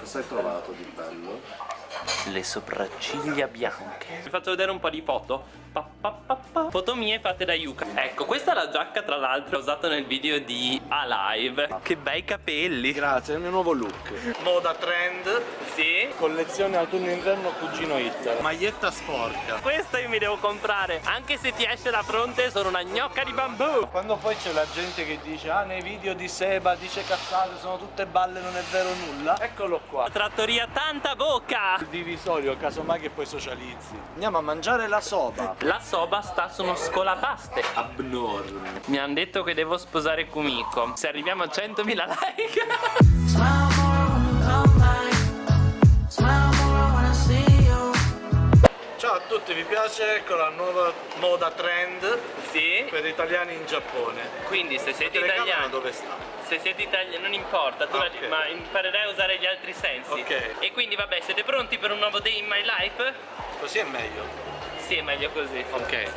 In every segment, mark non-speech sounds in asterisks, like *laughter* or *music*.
Cosa hai trovato di bello? Le sopracciglia bianche Vi faccio vedere un po' di foto pa, pa, pa, pa. Foto mie fatte da Yuka Ecco, questa è la giacca tra l'altro usata nel video di Alive Che bei capelli Grazie, è il mio nuovo look. Moda trend Sì Collezione autunno-inverno Cugino Hit. Maglietta sporca. Questa io mi devo comprare Anche se ti esce da fronte sono una gnocca di bambù Quando poi c'è la gente che dice ah nei video di Seba dice cazzate sono tutte balle non è vero nulla Eccolo qua. Trattoria tanta bocca. Il divisorio casomai che poi socializzi. Andiamo a mangiare la soba. La soba sta su uno scolapaste. Abnorme. Mi hanno detto che devo sposare Kumiko. Se arriviamo a 100.000 like tutti, vi piace ecco la nuova moda trend? Sì. Per italiani in Giappone. Quindi se siete La italiani dove sta? Se siete italiani non importa tu la- Ok. Ma imparerei a usare gli altri sensi. Ok. E quindi vabbè siete pronti per un nuovo day in my life? Così è meglio. Sì è meglio così. Ok.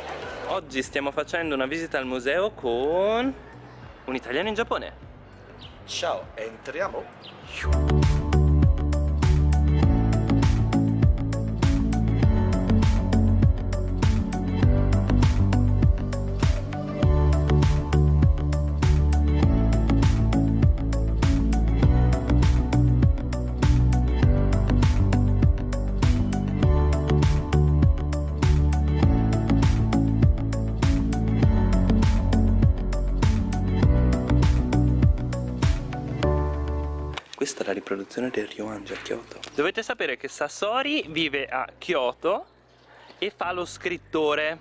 Oggi stiamo facendo una visita al museo con un italiano in Giappone. Ciao, entriamo Riproduzione del Ryoanji a Kyoto. Dovete sapere che Sasori vive a Kyoto e fa lo scrittore.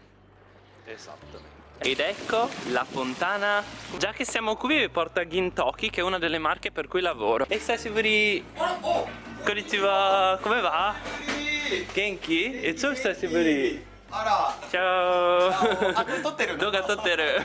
Esattamente Ed ecco la fontana. Già che siamo qui vi porto a Gintoki che è una delle marche per cui lavoro. E Sasiburi. Konnichiwa, come va? Genki? E ciao Sasiburi. あら Ciao. あこれ撮ってる動画撮ってる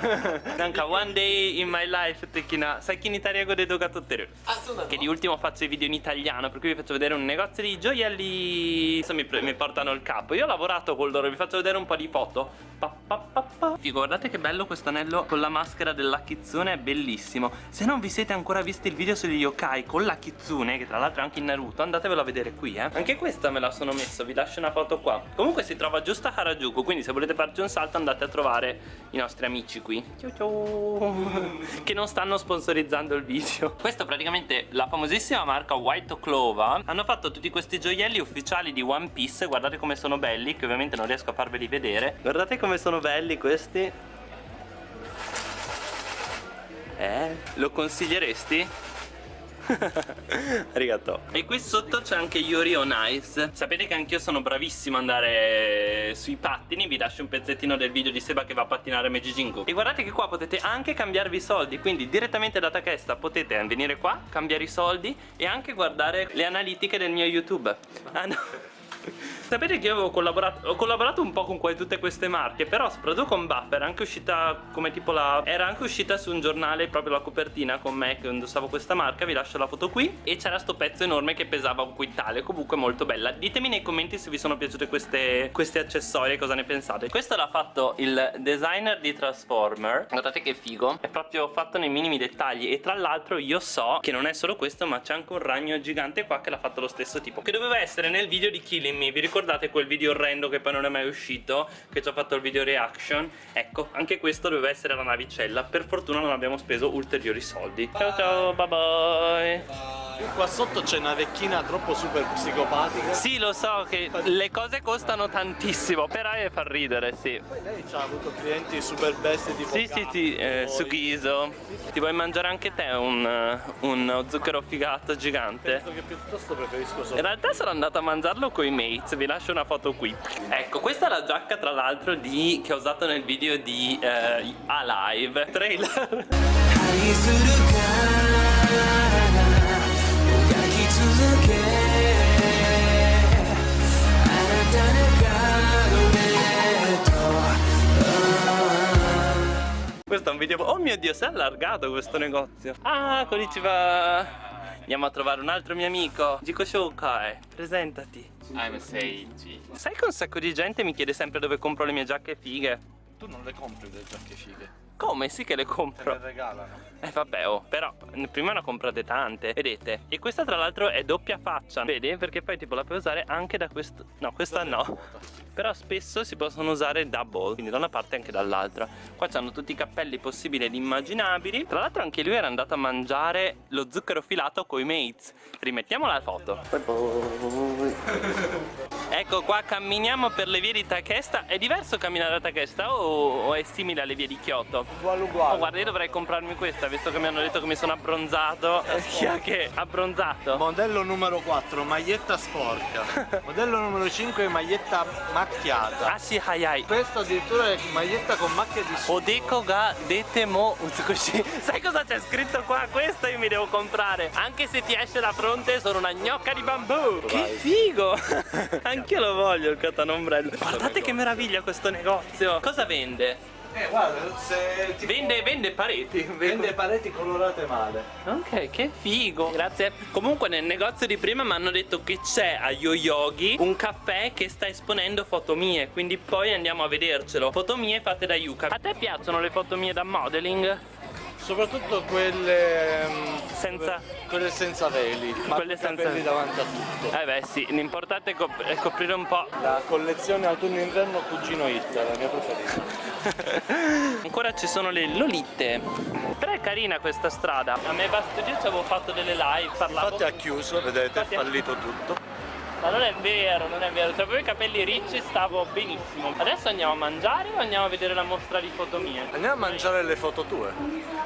なんか one day in my life 的な最近イタリア語で動画撮ってるあそうなの che di ultimo faccio i video in italiano per cui vi faccio vedere un negozio di gioielli Adesso mi, pre- mi portano il capo Io ho lavorato con loro, vi faccio vedere un po' di foto pa, pa, pa, pa. Figo, guardate che bello questo anello con la maschera della Kitsune È bellissimo Se non vi siete ancora visti il video sugli yokai con la Kitsune Che tra l'altro è anche in Naruto Andatevelo a vedere qui eh Anche questa me la sono messo, vi lascio una foto qua Comunque si trova giusto a Harajuku quindi se volete farci un salto andate a trovare i nostri amici qui. Ciao ciao. *laughs* Che non stanno sponsorizzando il video. Questa è praticamente la famosissima marca White Clova Hanno fatto tutti questi gioielli ufficiali di One Piece Guardate come sono belli Che ovviamente non riesco a farveli vedere. Guardate come sono belli questi. Eh? Lo consiglieresti? *laughs* Arigato. E qui sotto c'è anche Yuri on Ice. Sapete che anch'io sono bravissimo ad andare sui pattini Vi lascio un pezzettino del video di Seba che va a pattinare a Meiji Jingu E guardate che qua potete anche cambiarvi i soldi Quindi direttamente da Takesta potete venire qua, cambiare i soldi E anche guardare le analitiche del mio YouTube. Ah no Sapete che io avevo collaborato, ho collaborato un po' con tutte queste marche Però soprattutto con Buffer anche uscita come tipo la Era anche uscita su un giornale proprio la copertina con me Che indossavo questa marca Vi lascio la foto qui E c'era sto pezzo enorme che pesava un quintale Comunque molto bella. Ditemi nei commenti se vi sono piaciute queste, queste accessori Cosa ne pensate. Questo l'ha fatto il designer di Transformer Guardate che figo È proprio fatto nei minimi dettagli E tra l'altro io so che non è solo questo Ma c'è anche un ragno gigante qua che l'ha fatto lo stesso tipo Che doveva essere nel video di Killing Me Vi ricordate quel video orrendo che poi non è mai uscito Che ci ho fatto il video reaction? Ecco, anche questo doveva essere la navicella. Per fortuna non abbiamo speso ulteriori soldi. Ciao ciao, bye bye. Qua sotto c'è una vecchina troppo super psicopatica. Sì, lo so che le cose costano tantissimo Però è far ridere, sì. Poi lei ha avuto clienti super bestie tipo Sì, sì, sì, eh, Sughiso Ti vuoi mangiare anche te un, eh, uno zucchero figato gigante? Penso che piuttosto preferisco In solo realtà sono andato a mangiarlo con i mates, vi lascio una foto qui ecco questa è la giacca tra l'altro di che ho usato nel video di eh, Alive trailer Questo è un video... Oh mio Dio, si è allargato questo negozio. Ah, Konnichiwa! Andiamo a trovare un altro mio amico. Jiko Shokai, presentati. I'm Seiji Sai che un sacco di gente mi chiede sempre dove compro le mie giacche fighe? Tu non le compri le giacche fighe come? Sì che le Te le compro. regalano. Eh vabbè oh, però prima ne comprate tante, vedete? E questa tra l'altro è doppia faccia, vedi? Perché poi tipo la puoi usare anche da questo... No, questa no. Però spesso si possono usare double, quindi da una parte e anche dall'altra. Qua c'hanno tutti i cappelli possibili ed immaginabili. Tra l'altro anche lui era andato a mangiare lo zucchero filato coi mates. Rimettiamo la foto. *laughs* Ecco qua camminiamo per le vie di Takesta. È diverso camminare a Takesta o, o è simile alle vie di Kyoto? Uguale Oh uguale. guarda io dovrei comprarmi questa visto che mi hanno detto che mi sono abbronzato *laughs* Chi è che abbronzato? Modello numero 4, maglietta sporca. *laughs* Modello numero 5, maglietta macchiata. Ah sì hai hai Questo addirittura è maglietta con macchie di sugo. Odeko ga dete mo utsukushi *laughs* Sai cosa c'è scritto qua? Questo io mi devo comprare Anche se ti esce la fronte sono una gnocca di bambù Che figo Anch'io lo voglio il katana ombrello Guardate che meraviglia questo negozio Cosa vende? Eh, guarda, se ti Vende, vende pareti *laughs* vende pareti colorate male. Ok, che figo. Grazie. Comunque nel negozio di prima mi hanno detto che c'è a Yoyogi un caffè che sta esponendo foto mie, quindi poi andiamo a vedercelo. Foto mie fatte da Yuka. A te piacciono le foto mie da modeling? Soprattutto quelle ehm, Senza- quelle senza veli, ma Quelle i senza- capelli davanti a tutto. Eh beh sì, l'importante è, cop- è coprire un po'. La collezione autunno-inverno Cugino Hit, la mia preferita. *laughs* Ancora ci sono le lolitte. Però è carina questa strada. A me basta io ci avevo fatto delle live, parlavo. Infatti ha chiuso, vedete, è Infatti ha- fallito tutto. Ma non è vero, non è vero. Se avevo i capelli ricci stavo benissimo. Adesso andiamo a mangiare o andiamo a vedere la mostra di foto mie? Andiamo a mangiare le foto tue.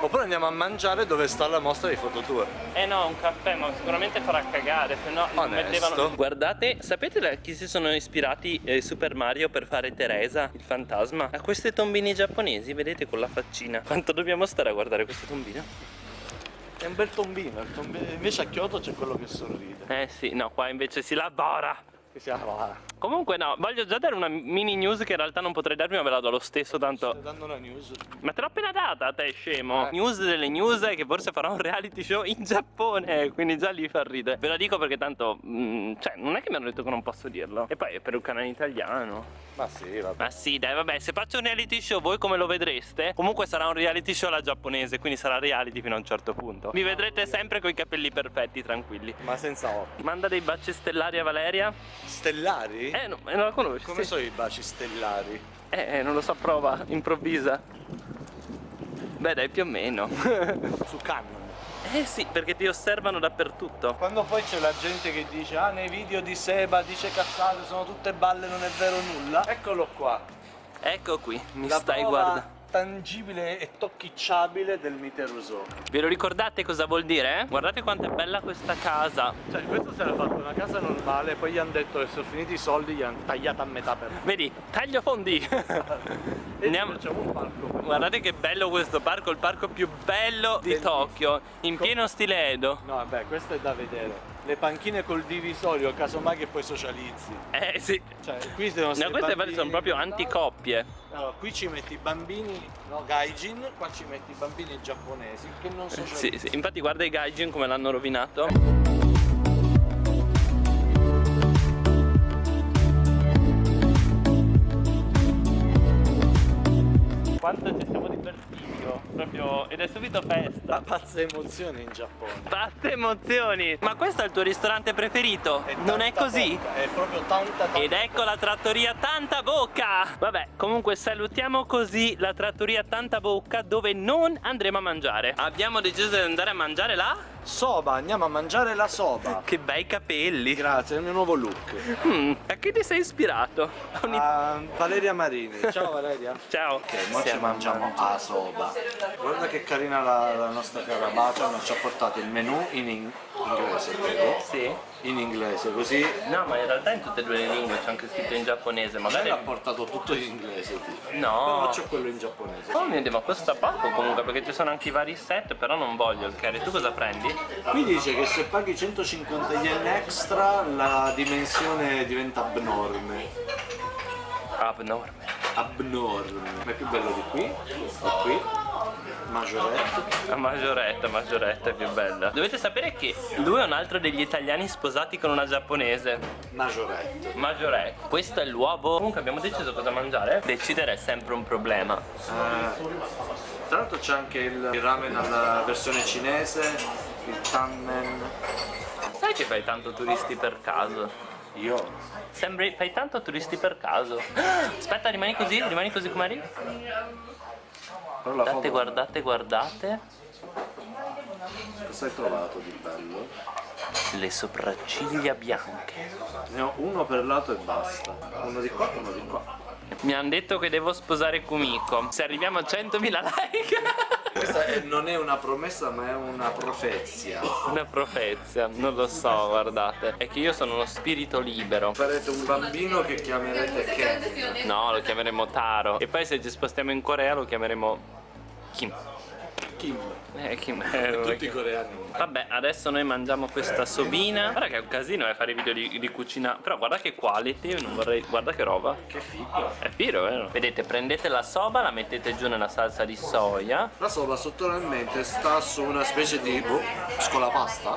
Oppure andiamo a mangiare dove sta la mostra di foto tue. Eh no, un caffè, ma sicuramente farà cagare, se no non Onesto. mettevano. Guardate, sapete da chi si sono ispirati eh, Super Mario per fare Teresa, il fantasma? A queste tombine giapponesi, vedete con la faccina. Quanto dobbiamo stare a guardare queste tombine? È un bel tombino, tombino- invece a Kyoto c'è quello che sorride. Eh sì, no, qua invece si lavora. Che si chiama Comunque no, voglio già dare una mini news che in realtà non potrei darvi ma ve la do lo stesso tanto Stai dando una news. Ma te l'ho appena data a te scemo Eh. News delle news è che forse farà un reality show in Giappone Quindi già lì fa ridere Ve lo dico perché tanto mm, Cioè non è che mi hanno detto che non posso dirlo E poi è per un canale italiano Ma sì, vabbè. Ma sì dai vabbè se faccio un reality show voi come lo vedreste Comunque sarà un reality show alla giapponese Quindi sarà reality fino a un certo punto Mi vedrete sempre con i capelli perfetti tranquilli Ma senza occhi. Manda dei baci stellari a Valeria Stellari? Eh no, eh, non la conosci Come sì. sono i baci stellari? Eh, eh, non lo so, prova, improvvisa. Beh, dai, più o meno. *laughs* Su Canon. eh sì, perché ti osservano dappertutto. Quando poi c'è la gente che dice ah nei video di Seba dice cazzate, sono tutte balle, non è vero nulla. Eccolo qua. Ecco qui, mi la stai prova guardando. Tangibile e tocchicciabile del Miteruso. Ve lo ricordate cosa vuol dire? eh? Guardate quanto è bella questa casa. Cioè questo si era fatto una casa normale, poi gli hanno detto che sono finiti i soldi, gli hanno tagliata a metà per Vedi, taglio fondi. *laughs* E Andiamo- facciamo un palco. Guardate che bello questo parco, il parco più bello di. Tokyo, in pieno stile Edo. No vabbè, questo è da vedere. Le panchine col divisorio, casomai che poi socializzi. Eh sì. Cioè, qui devono No, essere queste bambini- sono proprio anticoppie. Allora, qui ci metti i bambini, no, gaijin, qua ci metti i bambini giapponesi che non socializzano. Sì, sì, infatti guarda i gaijin come l'hanno rovinato. Quanto ci siamo divertiti, proprio, ed è subito festa. Pazze emozioni in Giappone. Pazze emozioni! Ma questo è il tuo ristorante preferito? non è così? bocca, È proprio tanta tanta Ed ecco la trattoria Tanta Bocca! Vabbè, comunque salutiamo così la trattoria Tanta Bocca dove non andremo a mangiare. Abbiamo deciso di andare a mangiare la... Soba, andiamo a mangiare la soba. *laughs* Che bei capelli! Grazie, è il mio nuovo look. Mm, a chi ti sei ispirato? Ogni- Ah, Valeria Marini. Ciao Valeria. Ciao! Ok, ora ci mangiamo a soba. Guarda che carina la, la nostra cara Bacia, ci ha portato il menù in in- inglese, credo. Sì? In inglese, così No, ma in realtà in tutte e due le lingue c'è anche scritto in giapponese, magari... ha portato tutto in inglese, tipo. No! Però c'è quello in giapponese. Oh mio Dio, ma costa poco comunque perché ci sono anche i vari set, però non voglio il curry. Tu cosa prendi? Qui dice che se paghi 150 yen extra la dimensione diventa abnorme. Abnorme. Abnorme. Ma è più bello di qui, questo qui. Maggiorette. La maggioretta, maggioretta è più bella. Dovete sapere che lui è un altro degli italiani sposati con una giapponese. Maggiorette. Maggioretta. Questo è l'uovo. Comunque abbiamo deciso cosa mangiare. Decidere è sempre un problema. Eh, tra l'altro c'è anche il, il ramen alla versione cinese, il tannen. Sai che fai tanto turisti per caso? Io Sembri fai tanto turisti per caso. *gasps* Aspetta, rimani così, rimani così come eri. Guardate, guardate, guardate. cosa hai trovato di bello? Le sopracciglia bianche. Ne ho uno per lato e basta. Uno di qua, uno di qua. Mi hanno detto che devo sposare Kumiko. Se arriviamo a 100.000 like. *laughs* Questa è- non è una promessa ma è una profezia. Una profezia, non lo so, guardate. È che io sono uno spirito libero. Farete un bambino che chiamerete Ken. No, lo chiameremo Taro. E poi se ci spostiamo in Corea lo chiameremo キ務勤務 Eh, Kim. Tutti i coreani. Vabbè, adesso noi mangiamo questa sobina. Guarda che è un casino eh, fare video di, di cucina. Però guarda che quality, io non vorrei. Guarda che roba. Che figo. È figo, vero? Vedete, prendete la soba, la mettete giù nella salsa di soia. La sopa sottotalmente sta su una specie di boh, scolapasta.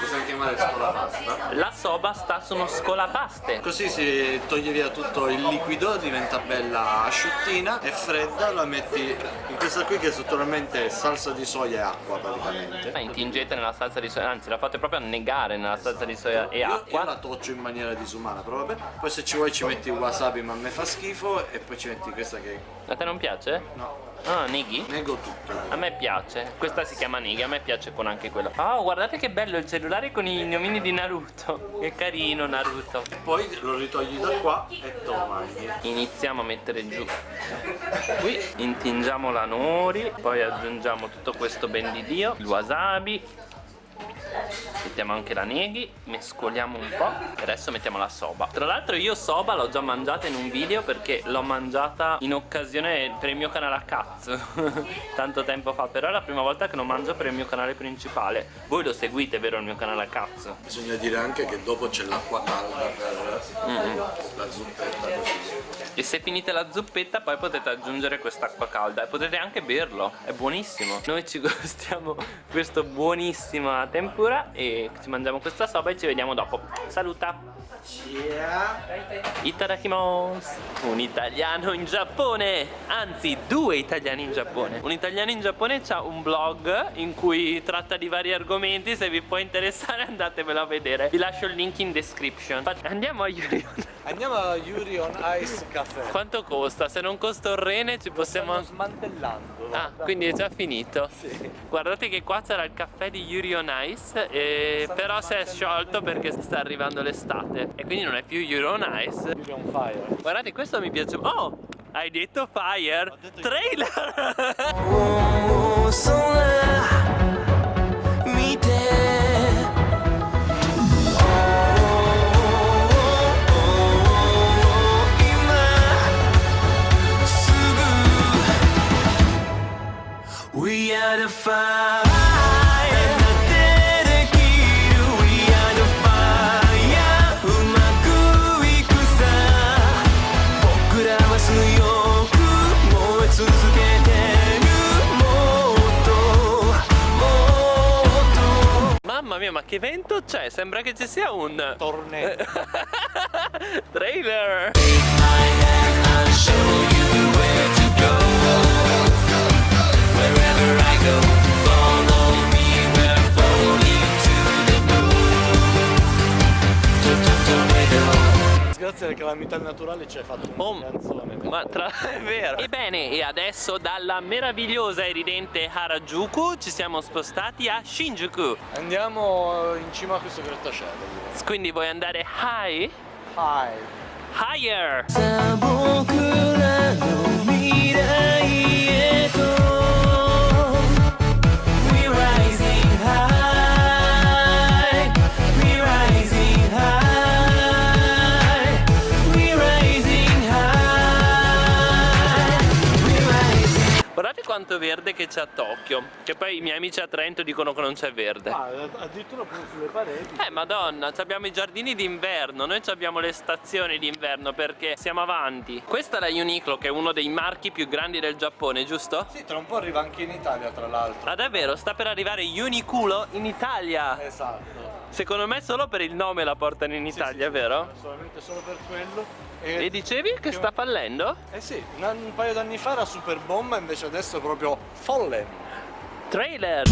Possiamo chiamare scolapasta. La soba sta su uno scolapaste. Così si toglie via tutto il liquido, diventa bella asciuttina e fredda, la metti in questa qui che è salsa di soia e acqua praticamente. La intingete nella salsa di soia, anzi la fate proprio annegare nella salsa di soia e Io, io acqua. la toccio in maniera disumana, però vabbè. Poi se ci vuoi ci metti il wasabi ma a me fa schifo e poi ci metti questa che... A te non piace? No, Ah, neghi? nego tutto. A me piace, questa si chiama Nighi, a me piace con anche quello. Oh, guardate che bello il cellulare con i nomini di Naruto. Che carino Naruto. Poi lo ritogli da qua e mangi. Iniziamo a mettere giù. Qui intingiamo la nori, poi aggiungiamo tutto questo ben di Dio, il wasabi. Mettiamo anche la neghi, mescoliamo un po' e adesso mettiamo la soba. Tra l'altro io soba l'ho già mangiata in un video perché l'ho mangiata in occasione per il mio canale a cazzo *laughs* Tanto tempo fa, però è la prima volta che lo mangio per il mio canale principale Voi lo seguite, vero, il mio canale a cazzo? Bisogna dire anche che dopo c'è l'acqua calda per la zuppetta così. E se finite la zuppetta poi potete aggiungere quest'acqua calda e potete anche berlo, è buonissimo. Noi ci *laughs* gustiamo questa buonissima tempura e ci mangiamo questa soba e ci vediamo dopo. Saluta! Itadakimasu! Un italiano in Giappone! Anzi, due italiani in Giappone. Un italiano in Giappone ha un blog in cui tratta di vari argomenti, se vi può interessare *laughs* andatevelo a vedere. Vi lascio il link in description. Andiamo a Yuri. Andiamo a Yuri on Ice *laughs* Caffè. Quanto costa? Se non costa un rene ci possiamo... smantellando. Ah, quindi è già finito? Guardate che qua c'era il caffè di Yuri on Ice e... Però si è sciolto perché sta arrivando l'estate E quindi non è più Yuri on Ice Yuri on Fire. Guardate questo mi piace Oh! Hai detto fire? Trailer! Mia ma che vento c'è? Sembra che ci sia un Torneo. *laughs* trailer Grazie alle calamità naturali ci hai fatto una Oh, canzone. Ma tra... *laughs* è vero Ebbene e adesso dalla meravigliosa e ridente Harajuku ci siamo spostati a Shinjuku Andiamo in cima a questo grattacielo. Quindi vuoi andare high? Hi. Higher tanto verde che c'è a Tokyo. Che poi i miei amici a Trento dicono che non c'è verde. Ah, addirittura proprio sulle pareti. Eh madonna, abbiamo i giardini d'inverno, noi ci abbiamo le stazioni d'inverno perché siamo avanti. Questa è la Uniqlo che è uno dei marchi più grandi del Giappone, giusto? Sì, tra un po' arriva anche in Italia, tra l'altro. Ah davvero, sta per arrivare Uniculo in Italia. Esatto. Secondo me solo per il nome la portano in Italia, vero? Solamente solo per quello. E dicevi che sta fallendo? Eh sì, un, un paio d'anni fa era super bomba, invece adesso è proprio folle. Trailer!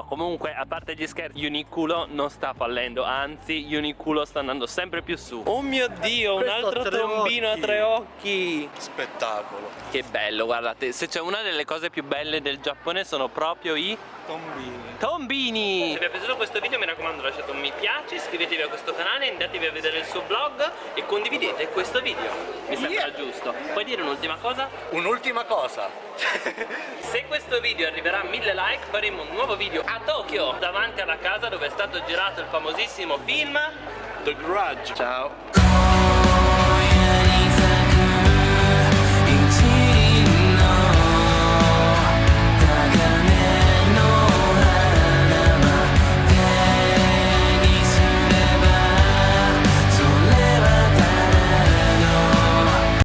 No, comunque, a parte gli scherzi, Uniculo non sta fallendo, anzi, Uniculo sta andando sempre più su. Oh mio Dio, un altro tre trombino a occhi. tre occhi! Spettacolo. Che bello, guardate, se c'è una delle cose più belle del Giappone sono proprio i Tombini. tombini! Se vi è piaciuto questo video mi raccomando lasciate un mi piace, iscrivetevi a questo canale, andatevi a vedere il suo blog e condividete questo video. Mi sembra giusto. Puoi dire un'ultima cosa? Un'ultima cosa. Se questo video arriverà a 1000 like faremo un nuovo video a Tokyo davanti alla casa dove è stato girato il famosissimo film The Grudge. Ciao